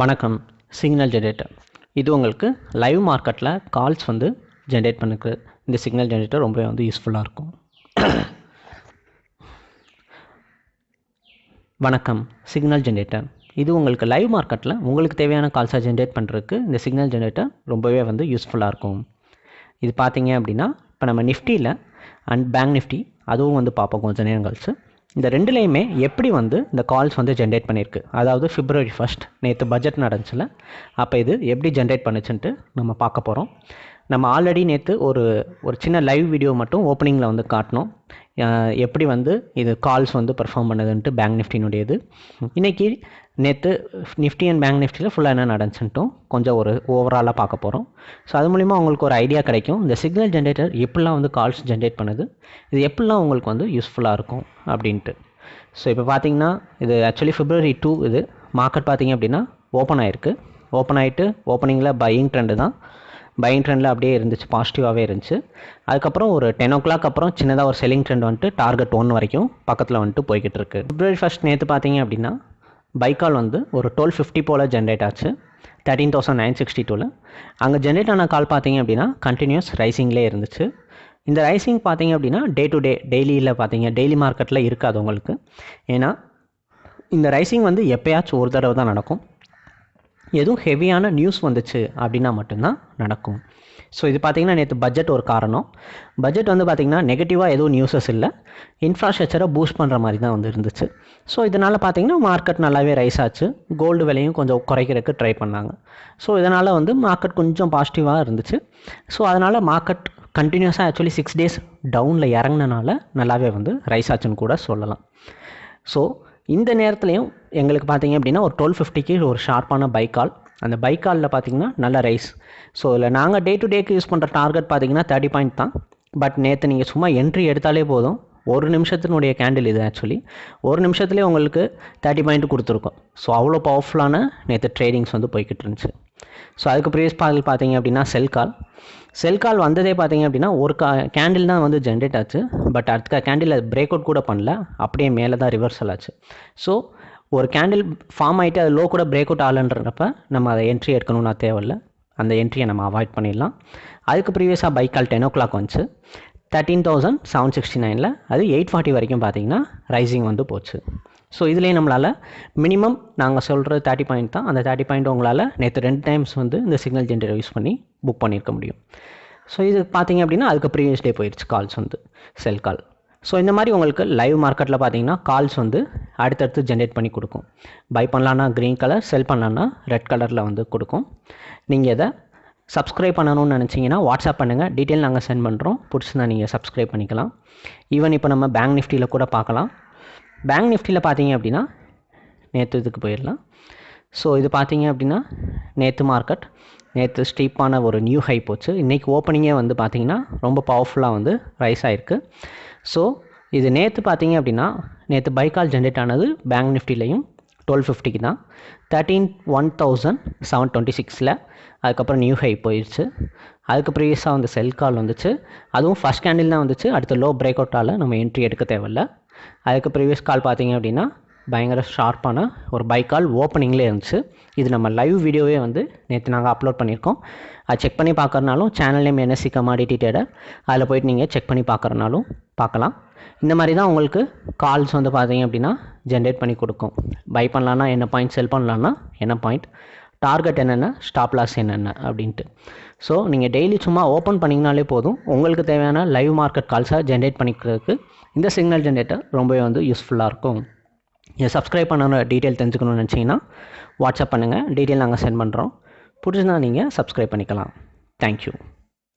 வணக்கம். Signal generator இது உங்களுக்கு லைவ் மார்க்கெட்டில் கால்ஸ் வந்து ஜென்ரேட் பண்ணுக்கு இந்த சிக்னல் ஜென்ரேட்டர் ரொம்பவே வந்து யூஸ்ஃபுல்லாக இருக்கும். வணக்கம். சிக்னல் ஜென்ரேட்டர் இது உங்களுக்கு லைவ் மார்க்கெட்டில் உங்களுக்கு தேவையான கால்ஸை ஜென்ரேட் பண்ணுறதுக்கு இந்த சிக்னல் ஜென்ரேட்டர் ரொம்பவே வந்து யூஸ்ஃபுல்லாக இருக்கும். இது பார்த்தீங்க அப்படின்னா இப்போ நம்ம நிஃப்டியில் அண்ட் பேங்க் நிஃப்டி அதுவும் வந்து பார்ப்போம் கொஞ்சம் நேரம் கழிச்சு இந்த ரெண்டுலேயுமே எப்படி வந்து இந்த கால்ஸ் வந்து ஜென்ரேட் பண்ணியிருக்கு? அதாவது ஃபிப்ரவரி ஃபஸ்ட் நேற்று பட்ஜெட் நடந்துச்சுல அப்போ இது எப்படி ஜென்ரேட் பண்ணுச்சுன்ட்டு நம்ம பார்க்க போகிறோம் நம்ம ஆல்ரெடி நேற்று ஒரு ஒரு சின்ன லைவ் வீடியோ மட்டும் ஓப்பனிங்கில் வந்து காட்டினோம். எப்படி வந்து இது கால்ஸ் வந்து பர்ஃபார்ம் பண்ணுதுன்ட்டு பேங்க் நிஃப்டினுடையது இன்றைக்கி நேற்று நிஃப்டி அண்ட் பேங்க் நிஃப்டியில் ஃபுல்லாக என்ன நடந்துச்சுன்ட்டும் கொஞ்சம் ஒரு ஓவராலாக பார்க்க போகிறோம் ஸோ அது மூலிமா உங்களுக்கு ஒரு ஐடியா கிடைக்கும். இந்த சிக்னல் ஜென்ரேட்டர் எப்படிலாம் வந்து கால்ஸ் ஜென்ரேட் பண்ணுது? இது எப்படிலாம் உங்களுக்கு வந்து யூஸ்ஃபுல்லாக இருக்கும் அப்படின்ட்டு. ஸோ இப்போ பார்த்தீங்கன்னா இது ஆக்சுவலி ஃபிப்ரவரி டூ இது. மார்க்கெட் பார்த்தீங்க அப்படின்னா ஓப்பன் ஆகிருக்கு ஓப்பன் ஆகிட்டு ஓப்பனிங்கில் பையிங் ட்ரெண்டு தான். பையிங் ட்ரெண்டில் அப்படியே இருந்துச்சு பாசிட்டிவாகவே இருந்துச்சு. அதுக்கப்புறம் ஒரு டென் ஓ கிளாக் அப்புறம் சின்னதாக ஒரு செல்லிங் ட்ரெண்ட் வந்துட்டு டார்கெட் ஒன் வரைக்கும் பக்கத்தில் வந்துட்டு போய்கிட்டு இருக்கு. பிப்ரவரி ஃபஸ்ட் நேற்று பார்த்தீங்க அப்படின்னா பைக்கால் வந்து ஒரு டுவெல் ஃபிஃப்டி போல் ஜென்ரேட் ஆச்சு. தேர்ட்டீன் தௌசண்ட் நைன் சிக்ஸ்டி டூவில் அங்கே ஜென்ரேட் ஆன கால் பார்த்தீங்க அப்படின்னா கண்டினியூஸ் ரைசிங்லேயே இருந்துச்சு. இந்த ரைசிங் பார்த்தீங்க அப்படின்னா டே டு டே டெய்லியில் பார்த்தீங்க டெய்லி மார்க்கெட்டில் இருக்காது உங்களுக்கு. ஏன்னா இந்த ரைசிங் வந்து எப்போயாச்சும் ஒரு தடவை தான் நடக்கும். எதுவும் ஹெவியான நியூஸ் வந்துச்சு அப்படின்னா மட்டும்தான் நடக்கும். ஸோ இது பார்த்திங்கன்னா நேற்று பட்ஜெட் ஒரு காரணம். பட்ஜெட் வந்து பார்த்திங்கன்னா நெகட்டிவாக எதுவும் நியூஸஸ் இல்லை. இன்ஃப்ராஸ்ட்ரக்சரை பூஸ்ட் பண்ணுற மாதிரி தான் வந்து இருந்துச்சு. ஸோ இதனால் பார்த்திங்கன்னா மார்க்கெட் நல்லாவே ரைஸ் ஆச்சு. கோல்டு விலையும் கொஞ்சம் குறைக்கிறதுக்கு ட்ரை பண்ணாங்க. ஸோ இதனால் வந்து மார்க்கெட் கொஞ்சம் பாசிட்டிவாக இருந்துச்சு. ஸோ அதனால் மார்க்கெட் கண்டினியூஸாக ஆக்சுவலி சிக்ஸ் டேஸ் டவுனில் இறங்கினால நல்லாவே வந்து ரைஸ் ஆச்சுன்னு கூட சொல்லலாம். ஸோ இந்த நேரத்துலையும் எங்களுக்கு பார்த்தீங்க அப்படின்னா ஒரு டுவெல் ஃபிஃப்டிக்கு ஒரு ஷார்ப்பான பைக் கால் அந்த பைக் காலில் பார்த்தீங்கன்னா நல்ல ரைஸ் ஸோ இதில் நாங்கள் டே டு டேக்கு யூஸ் பண்ணுற டார்கெட் பார்த்தீங்கன்னா தேர்ட்டி பாயிண்ட் தான். பட் நேற்று நீங்கள் சும்மா என்ட்ரி எடுத்தாலே போதும். ஒரு நிமிஷத்தினுடைய கேண்டில் இது ஆக்சுவலி ஒரு நிமிஷத்துலேயே உங்களுக்கு தேர்ட்டி பாயிண்ட் கொடுத்துருக்கோம். ஸோ அவ்வளோ பவர்ஃபுல்லான நேற்று ட்ரேடிங்ஸ் வந்து போய்கிட்டு இருந்துச்சு. ஸோ அதுக்கு ப்ரீவியஸ் பால் பார்த்தீங்க அப்படின்னா செல் கால் செல் கால் வந்ததே பார்த்தீங்க அப்படின்னா ஒரு கா கேண்டில் தான் வந்து ஜென்ரேட் ஆச்சு. பட் அடுத்த கேண்டில் பிரேக் அவுட் கூட பண்ணல. அப்படியே மேலே தான் ரிவர்சல் ஆச்சு. ஸோ ஒரு கேண்டில் ஃபார்ம் ஆகிட்டு அது லோ கூட பிரேக் அவுட் ஆகலன்றப்ப நம்ம அதை என்ட்ரி எடுக்கணும்னா தேவையில்லை. அந்த என்ட்ரியை நம்ம அவாய்ட் பண்ணிடலாம். அதுக்கு ப்ரீவியஸாக buy call ten o'clock வந்துச்சு. தேர்ட்டீன் தௌசண்ட் செவன் சிக்ஸ்டி நைனில் அது எயிட் ஃபார்ட்டி வரைக்கும் பார்த்தீங்கன்னா ரைசிங் வந்து போச்சு. ஸோ இதுலேயே நம்மளால் மினிமம் நாங்கள் சொல்கிற தேர்ட்டி பாயிண்ட் தான். அந்த தேர்ட்டி பாயிண்ட் உங்களால் நேற்று ரெண்டு டைம்ஸ் வந்து இந்த சிக்னல் ஜென்ரேட்டர் யூஸ் பண்ணி புக் பண்ணியிருக்க முடியும். ஸோ இது பார்த்தீங்க அப்படின்னா அதுக்கு ப்ரீவியஸ் டே போயிடுச்சு கால்ஸ் வந்து செல் கால் ஸோ இந்த மாதிரி உங்களுக்கு லைவ் மார்க்கெட்டில் பார்த்தீங்கன்னா கால்ஸ் வந்து அடுத்தடுத்து ஜென்ரேட் பண்ணி கொடுக்கும். பை பண்ணலான்னா க்ரீன் கலர் செல் பண்ணலான்னா ரெட் கலரில் வந்து கொடுக்கும். நீங்கள் இதை சப்ஸ்கிரைப் பண்ணணும்னு நினச்சிங்கன்னா வாட்ஸ்அப் பண்ணுங்கள் டீட்டெயில் நாங்கள் சென்ட் பண்ணுறோம் பிடிச்சிருந்தா நீங்கள் சப்ஸ்கிரைப் பண்ணிக்கலாம். ஈவன் இப்போ நம்ம பேங்க் நிஃப்டியில் கூட பார்க்கலாம். பேங்க் நிஃப்டியில் பார்த்தீங்க அப்படின்னா நேற்று இதுக்கு போயிடலாம். ஸோ இது பார்த்தீங்க அப்படின்னா நேற்று மார்க்கெட் நேற்று ஸ்டீப்பான ஒரு நியூ ஹை போச்சு. இன்றைக்கி ஓப்பனிங்கே வந்து பார்த்திங்கன்னா ரொம்ப பவர்ஃபுல்லாக வந்து ரைஸ் ஆகிருக்கு ஸோ இது நேற்று பார்த்தீங்க அப்படின்னா நேற்று பைக்கால் ஜென்ரேட் ஆனது பேங்க் நிஃப்டிலையும் டுவெல் ஃபிஃப்டிக்கு தான். Thirteen one thousand seven twenty சிக்ஸில் அதுக்கப்புறம் நியூ ஹை போயிடுச்சு அதுக்கு ப்ரீவியஸாக வந்து செல் கால் வந்துச்சு. அதுவும் ஃபஸ்ட் கேண்டில் தான் வந்துச்சு. அடுத்த லோ பிரேக் அவுட்டால் நம்ம என்ட்ரி எடுக்க தேவையில்ல. அதுக்கு ப்ரீவியஸ் கால் பார்த்தீங்க அப்படின்னா பயங்கர ஷார்ப்பான ஒரு பைக் கால் ஓப்பனிங்லேயே இருந்துச்சு. இது நம்ம லைவ் வீடியோவே வந்து நேற்று நாங்கள் அப்லோட் பண்ணியிருக்கோம். அது செக் பண்ணி பார்க்குறனாலும் channel name NSC commodity trader அதில் போயிட்டு நீங்கள் செக் பண்ணி பார்க்குறனாலும் பார்க்கலாம். இந்த மாதிரி தான் உங்களுக்கு கால்ஸ் வந்து பார்த்தீங்க அப்படின்னா ஜென்ரேட் பண்ணி கொடுக்கும். பை பண்ணலான்னா என்ன பாயிண்ட் செல் பண்ணலான்னா என்ன பாயிண்ட் டார்கெட் என்னென்ன? ஸ்டாப் லாஸ் என்னென்ன? அப்படின்ட்டு. ஸோ நீங்கள் டெய்லி சும்மா ஓப்பன் பண்ணிங்கனாலே போதும். உங்களுக்கு தேவையான லைவ் மார்க்கெட் கால்ஸாக ஜென்ரேட் பண்ணிக்கிறதுக்கு இந்த சிக்னல் ஜென்ரேட்டர் ரொம்பவே வந்து யூஸ்ஃபுல்லாக இருக்கும். நீங்கள் சப்ஸ்கிரைப் பண்ண டீட்டெயில் தெரிஞ்சுக்கணும்னு நினச்சிங்கன்னா வாட்ஸ்அப் பண்ணுங்கள் டீட்டெயில் நாங்கள் சென்ட் பண்ணுறோம் பிடிச்சிருந்தா நீங்கள் சப்ஸ்கிரைப் பண்ணிக்கலாம். தேங்க்யூ